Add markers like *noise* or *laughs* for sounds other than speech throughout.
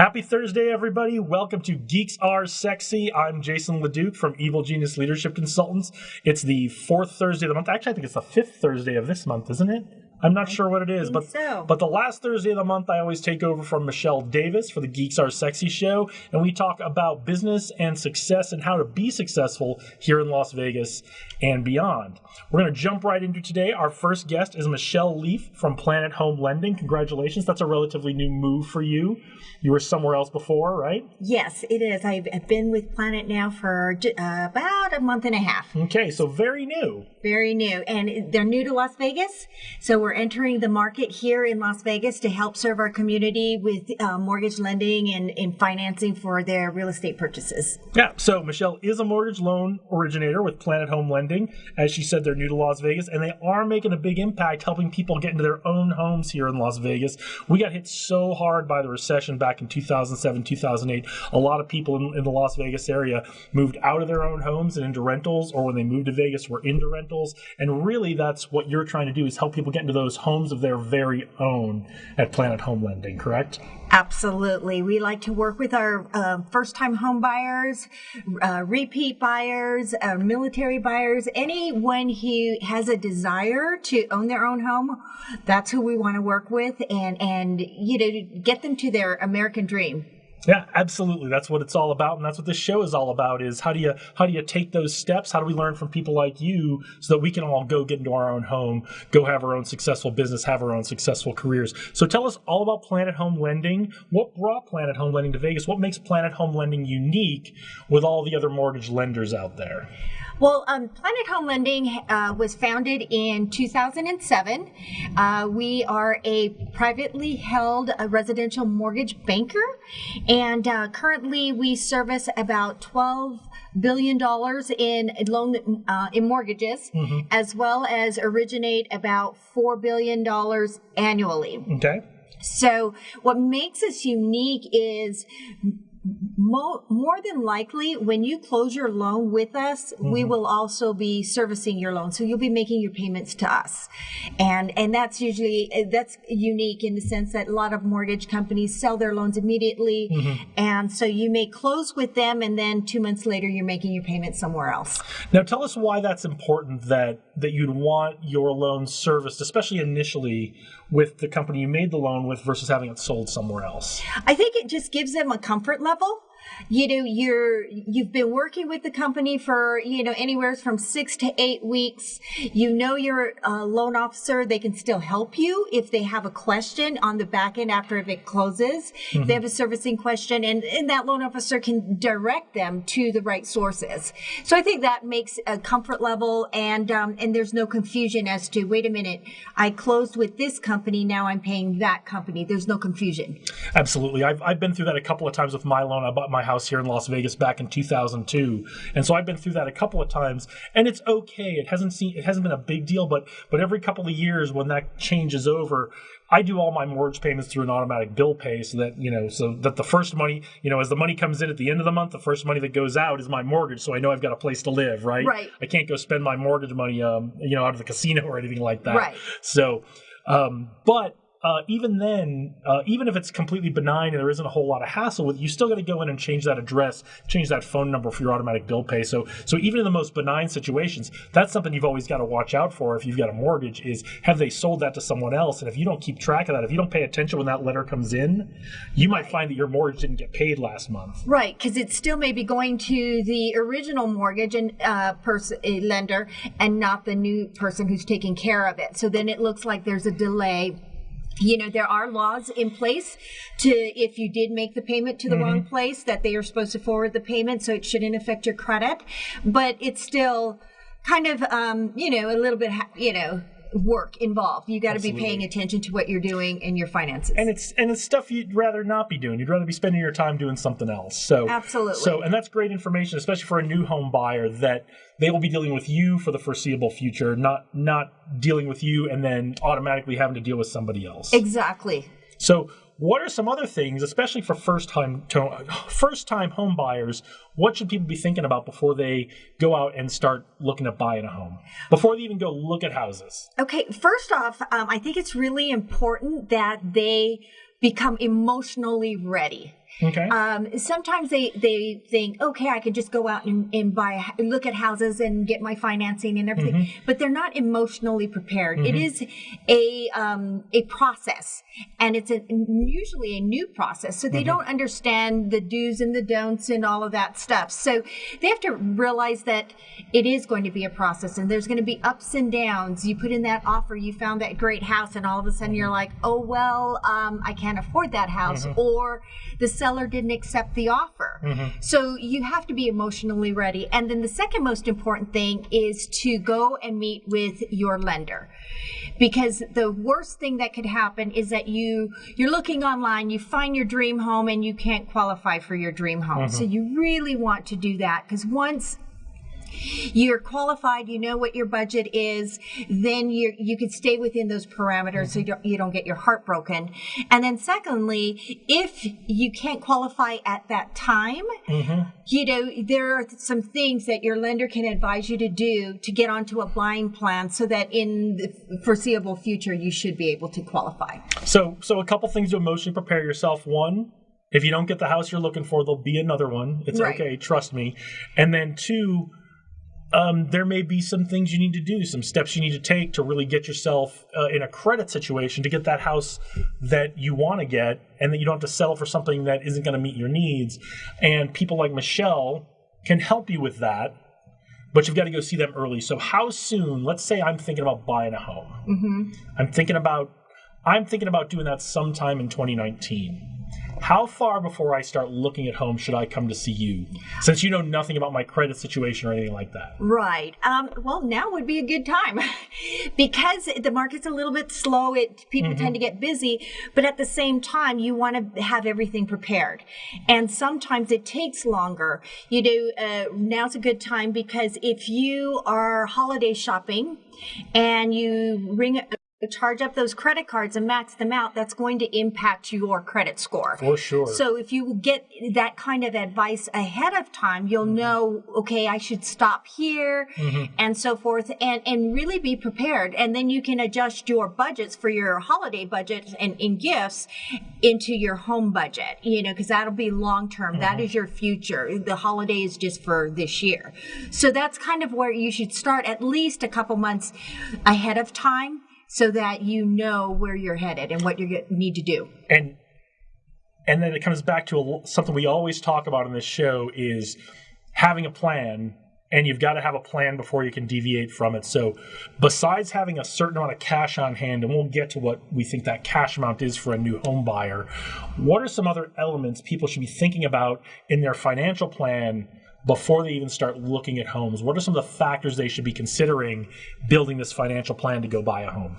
Happy Thursday, everybody. Welcome to Geeks Are Sexy. I'm Jason LeDuc from Evil Genius Leadership Consultants. It's the fourth Thursday of the month. Actually, I think it's the fifth Thursday of this month, isn't it? I'm not sure what it is, but so. but the last Thursday of the month, I always take over from Michelle Davis for the Geeks Are Sexy show, and we talk about business and success and how to be successful here in Las Vegas and beyond. We're going to jump right into today. Our first guest is Michelle Leaf from Planet Home Lending. Congratulations, that's a relatively new move for you. You were somewhere else before, right? Yes, it is. I've I've been with Planet now for uh, about a month and a half. Okay, so very new. Very new. And they're new to Las Vegas. So we're entering the market here in Las Vegas to help serve our community with uh, mortgage lending and, and financing for their real estate purchases. Yeah, so Michelle is a mortgage loan originator with Planet Home Lending. As she said, they're new to Las Vegas and they are making a big impact helping people get into their own homes here in Las Vegas. We got hit so hard by the recession back in 2007, 2008. A lot of people in, in the Las Vegas area moved out of their own homes and into rentals, or when they moved to Vegas, were into rentals. And really, that's what you're trying to do is help people get into those homes of their very own at Planet Home Lending, correct? Absolutely. We like to work with our uh, first time home buyers, uh, repeat buyers, uh, military buyers, anyone who has a desire to own their own home. That's who we want to work with and, and, you know, get them to their American dream. Yeah, absolutely. That's what it's all about, and that's what this show is all about. Is how do you how do you take those steps? How do we learn from people like you so that we can all go get into our own home, go have our own successful business, have our own successful careers? So tell us all about Planet Home Lending. What brought Planet Home Lending to Vegas? What makes Planet Home Lending unique with all the other mortgage lenders out there? Well, um, Planet Home Lending uh, was founded in 2007. Uh, we are a privately held uh, residential mortgage banker, and uh, currently we service about 12 billion dollars in loan uh, in mortgages, as well as originate about four billion dollars annually. Okay. So, what makes us unique is mo- more than likely, when you close your loan with us, we mm-hmm. will also be servicing your loan. So you'll be making your payments to us, and and that's usually that's unique in the sense that a lot of mortgage companies sell their loans immediately, mm-hmm. and so you may close with them, and then two months later you're making your payment somewhere else. Now tell us why that's important that that you'd want your loan serviced, especially initially with the company you made the loan with versus having it sold somewhere else. I think it just gives them a comfort level. You know, you're you've been working with the company for you know anywhere from six to eight weeks. You know your uh, loan officer; they can still help you if they have a question on the back end after if it closes. If they have a servicing question, and, and that loan officer can direct them to the right sources. So I think that makes a comfort level, and um, and there's no confusion as to wait a minute, I closed with this company, now I'm paying that company. There's no confusion. Absolutely. I've, I've been through that a couple of times with my loan. I bought my house here in Las Vegas back in 2002. And so I've been through that a couple of times and it's okay. It hasn't seen, it hasn't been a big deal, but, but every couple of years when that changes over, I do all my mortgage payments through an automatic bill pay so that, you know, so that the first money, you know, as the money comes in at the end of the month, the first money that goes out is my mortgage. So I know I've got a place to live, right? Right. I can't go spend my mortgage money, um, you know, out of the casino *laughs* or anything like that. Right. So, um, but uh, even then, uh, even if it's completely benign and there isn't a whole lot of hassle with it, you still got to go in and change that address, change that phone number for your automatic bill pay. So, so even in the most benign situations, that's something you've always got to watch out for. If you've got a mortgage, is have they sold that to someone else? And if you don't keep track of that, if you don't pay attention when that letter comes in, you might find that your mortgage didn't get paid last month. Right, because it still may be going to the original mortgage and uh, person lender, and not the new person who's taking care of it. So then it looks like there's a delay. You know, there are laws in place to if you did make the payment to the wrong place that they are supposed to forward the payment, so it shouldn't affect your credit. But it's still kind of, um, you know, a little bit, you know, work involved. You got to be paying attention to what you're doing and your finances. and it's and it's stuff you'd rather not be doing. You'd rather be spending your time doing something else. So Absolutely. So and that's great information, especially for a new home buyer that they will be dealing with you for the foreseeable future, not not dealing with you and then automatically having to deal with somebody else. exactly. So what are some other things, especially for first time first time home buyers? What should people be thinking about before they go out and start looking at buying a home? Before they even go look at houses? Okay, first off, um, I think it's really important that they become emotionally ready. Okay. Um, sometimes they, they think, okay, I can just go out and, and buy, look at houses and get my financing and everything, Mm-hmm. but they're not emotionally prepared. It is a, um, a process and it's a, usually a new process. So Mm-hmm. they don't understand the do's and the don'ts and all of that stuff. So they have to realize that it is going to be a process and there's going to be ups and downs. You put in that offer, you found that great house and all of a sudden you're like, oh, well, um, I can't afford that house or the seller didn't accept the offer. Mm-hmm. So you have to be emotionally ready. And then the second most important thing is to go and meet with your lender. Because the worst thing that could happen is that you you're looking online, you find your dream home and you can't qualify for your dream home. Mm-hmm. So you really want to do that because once you're qualified, you know what your budget is, then you you can stay within those parameters so you don't, you don't get your heart broken. And then secondly, if you can't qualify at that time, mm-hmm. you know, there are some things that your lender can advise you to do to get onto a blind plan so that in the foreseeable future you should be able to qualify. So, so a couple things to emotionally prepare yourself. One, if you don't get the house you're looking for, there'll be another one. It's Right. okay, trust me. And then two, um, there may be some things you need to do, some steps you need to take to really get yourself uh, in a credit situation to get that house that you want to get, and that you don't have to settle for something that isn't going to meet your needs. And people like Michelle can help you with that. But you've got to go see them early. So, how soon? Let's say I'm thinking about buying a home. Mm-hmm. I'm thinking about I'm thinking about doing that sometime in 2019. How far before I start looking at homes should I come to see you? Since you know nothing about my credit situation or anything like that. Right. Um, well, now would be a good time *laughs* because the market's a little bit slow. It people tend to get busy, but at the same time, you want to have everything prepared, and sometimes it takes longer. You know, uh, now's a good time because if you are holiday shopping and you ring. Charge up those credit cards and max them out. That's going to impact your credit score. For sure. So if you get that kind of advice ahead of time, you'll mm-hmm. know, okay, I should stop here mm-hmm. and so forth and, and really be prepared. And then you can adjust your budgets for your holiday budget and in gifts into your home budget, you know, because that'll be long term. That mm-hmm. is your future. The holiday is just for this year. So that's kind of where you should start at least a couple months ahead of time so that you know where you're headed and what you need to do. and and then it comes back to a, something we always talk about in this show is having a plan and you've got to have a plan before you can deviate from it so besides having a certain amount of cash on hand and we'll get to what we think that cash amount is for a new home buyer what are some other elements people should be thinking about in their financial plan before they even start looking at homes what are some of the factors they should be considering building this financial plan to go buy a home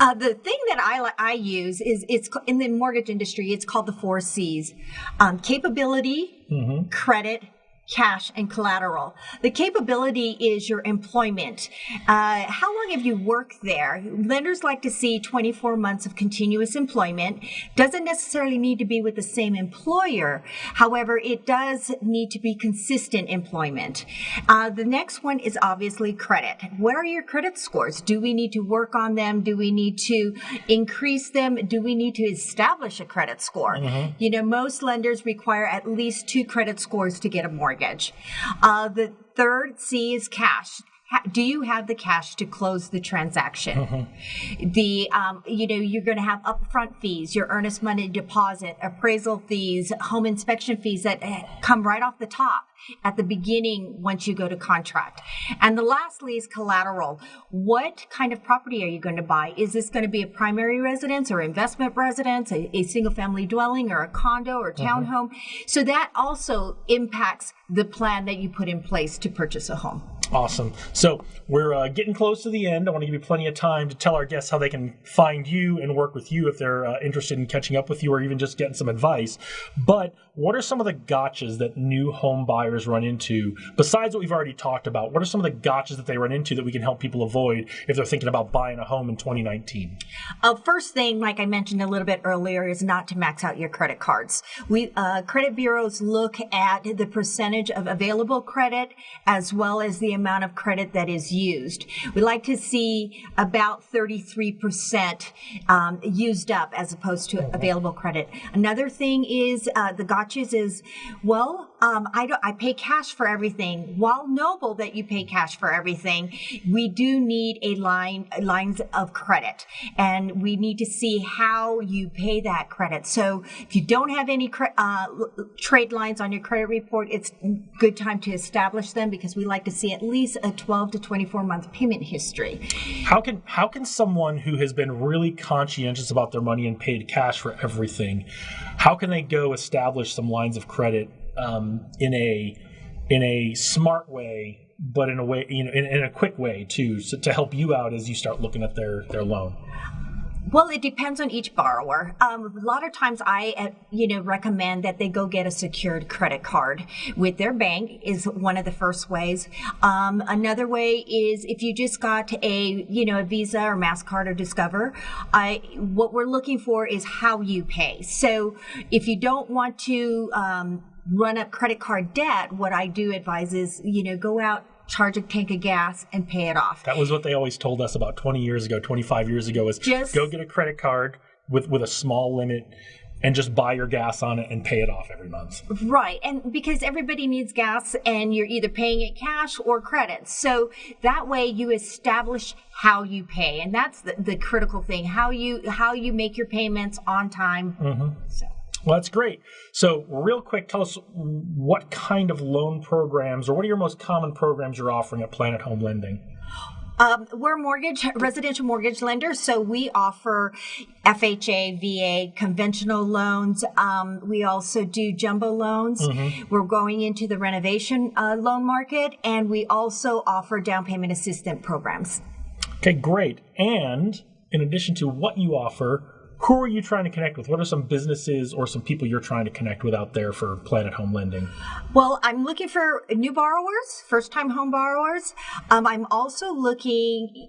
Uh, the thing that I I use is it's in the mortgage industry. It's called the four C's: um, capability, credit. Cash and collateral. The capability is your employment. Uh, how long have you worked there? Lenders like to see 24 months of continuous employment. Doesn't necessarily need to be with the same employer. However, it does need to be consistent employment. Uh, the next one is obviously credit. What are your credit scores? Do we need to work on them? Do we need to increase them? Do we need to establish a credit score? You know, most lenders require at least two credit scores to get a mortgage. Uh, the third C is cash. Do you have the cash to close the transaction? The um, you know you're going to have upfront fees, your earnest money deposit, appraisal fees, home inspection fees that eh, come right off the top at the beginning once you go to contract. And the lastly is collateral. What kind of property are you going to buy? Is this going to be a primary residence or investment residence, a, a single family dwelling or a condo or townhome? So that also impacts the plan that you put in place to purchase a home. Awesome. So we're uh, getting close to the end. I want to give you plenty of time to tell our guests how they can find you and work with you if they're uh, interested in catching up with you or even just getting some advice. But what are some of the gotchas that new home buyers run into besides what we've already talked about? What are some of the gotchas that they run into that we can help people avoid if they're thinking about buying a home in 2019? Uh, first thing, like I mentioned a little bit earlier, is not to max out your credit cards. We uh, credit bureaus look at the percentage of available credit as well as the amount of credit that is used. We like to see about 33% um, used up as opposed to available credit. Another thing is uh, the gotchas is, well, um, I, don't, I pay cash for everything. While noble that you pay cash for everything, we do need a line lines of credit, and we need to see how you pay that credit. So if you don't have any uh, trade lines on your credit report, it's good time to establish them because we like to see at least a 12 to 24 month payment history. How can how can someone who has been really conscientious about their money and paid cash for everything, how can they go establish some lines of credit um, in a in a smart way, but in a way you know in, in a quick way too, so to help you out as you start looking at their their loan. Well, it depends on each borrower. Um, a lot of times, I uh, you know recommend that they go get a secured credit card with their bank is one of the first ways. Um, another way is if you just got a you know a Visa or Mastercard or Discover. I what we're looking for is how you pay. So if you don't want to um, run up credit card debt, what I do advise is you know go out charge a tank of gas and pay it off. That was what they always told us about 20 years ago, 25 years ago is Just- go get a credit card with with a small limit and just buy your gas on it and pay it off every month. Right. And because everybody needs gas and you're either paying it cash or credit. So that way you establish how you pay. And that's the, the critical thing. How you how you make your payments on time. Mm-hmm. So Well, that's great. So, real quick, tell us what kind of loan programs or what are your most common programs you're offering at Planet Home Lending? Um, we're mortgage, residential mortgage lenders, so we offer FHA, VA, conventional loans. Um, we also do jumbo loans. We're going into the renovation uh, loan market, and we also offer down payment assistance programs. Okay, great. And in addition to what you offer, who are you trying to connect with? What are some businesses or some people you're trying to connect with out there for Planet Home Lending? Well, I'm looking for new borrowers, first time home borrowers. Um, I'm also looking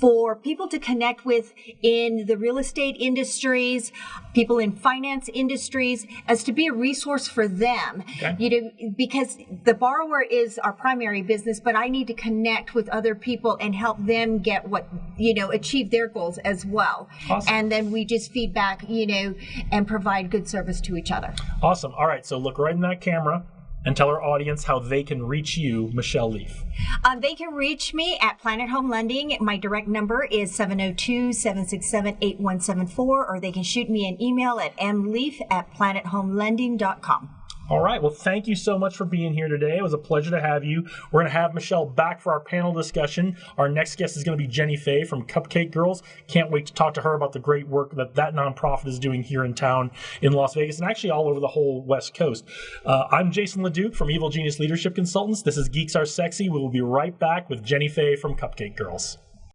for people to connect with in the real estate industries, people in finance industries, as to be a resource for them. Okay. You know, because the borrower is our primary business, but I need to connect with other people and help them get what, you know, achieve their goals as well. Awesome. And then we just feedback, you know, and provide good service to each other. Awesome. All right, so look right in that camera and tell our audience how they can reach you, Michelle Leaf. Um, they can reach me at Planet Home Lending. My direct number is 702 767 8174, or they can shoot me an email at mleaf at planethomelending.com. All right. Well, thank you so much for being here today. It was a pleasure to have you. We're going to have Michelle back for our panel discussion. Our next guest is going to be Jenny Fay from Cupcake Girls. Can't wait to talk to her about the great work that that nonprofit is doing here in town in Las Vegas and actually all over the whole West Coast. Uh, I'm Jason LeDuc from Evil Genius Leadership Consultants. This is Geeks Are Sexy. We will be right back with Jenny Fay from Cupcake Girls.